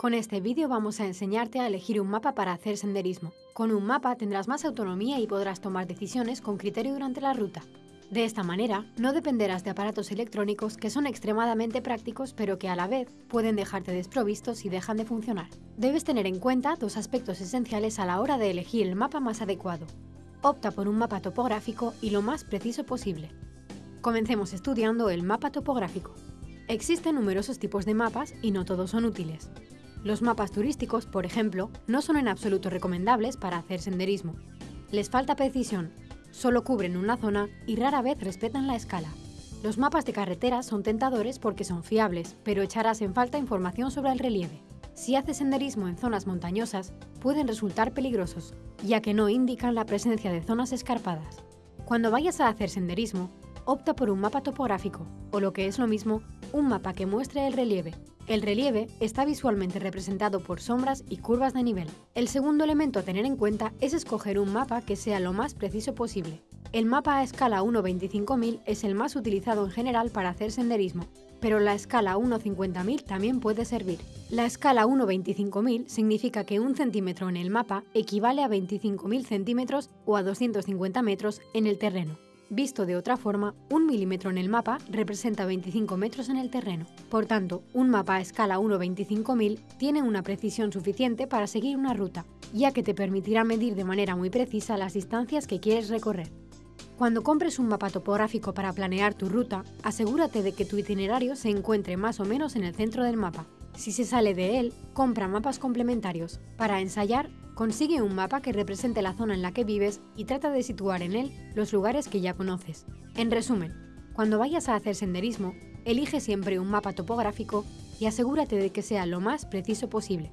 Con este vídeo vamos a enseñarte a elegir un mapa para hacer senderismo. Con un mapa tendrás más autonomía y podrás tomar decisiones con criterio durante la ruta. De esta manera, no dependerás de aparatos electrónicos que son extremadamente prácticos pero que a la vez pueden dejarte desprovistos si dejan de funcionar. Debes tener en cuenta dos aspectos esenciales a la hora de elegir el mapa más adecuado. Opta por un mapa topográfico y lo más preciso posible. Comencemos estudiando el mapa topográfico. Existen numerosos tipos de mapas y no todos son útiles. Los mapas turísticos, por ejemplo, no son en absoluto recomendables para hacer senderismo. Les falta precisión, solo cubren una zona y rara vez respetan la escala. Los mapas de carretera son tentadores porque son fiables, pero echarás en falta información sobre el relieve. Si haces senderismo en zonas montañosas, pueden resultar peligrosos, ya que no indican la presencia de zonas escarpadas. Cuando vayas a hacer senderismo, opta por un mapa topográfico, o lo que es lo mismo, un mapa que muestre el relieve. El relieve está visualmente representado por sombras y curvas de nivel. El segundo elemento a tener en cuenta es escoger un mapa que sea lo más preciso posible. El mapa a escala 1.25.000 es el más utilizado en general para hacer senderismo, pero la escala 1.50.000 también puede servir. La escala 1.25.000 significa que un centímetro en el mapa equivale a 25.000 centímetros o a 250 metros en el terreno. Visto de otra forma, un milímetro en el mapa representa 25 metros en el terreno. Por tanto, un mapa a escala 1.25.000 tiene una precisión suficiente para seguir una ruta, ya que te permitirá medir de manera muy precisa las distancias que quieres recorrer. Cuando compres un mapa topográfico para planear tu ruta, asegúrate de que tu itinerario se encuentre más o menos en el centro del mapa. Si se sale de él, compra mapas complementarios. Para ensayar, Consigue un mapa que represente la zona en la que vives y trata de situar en él los lugares que ya conoces. En resumen, cuando vayas a hacer senderismo, elige siempre un mapa topográfico y asegúrate de que sea lo más preciso posible.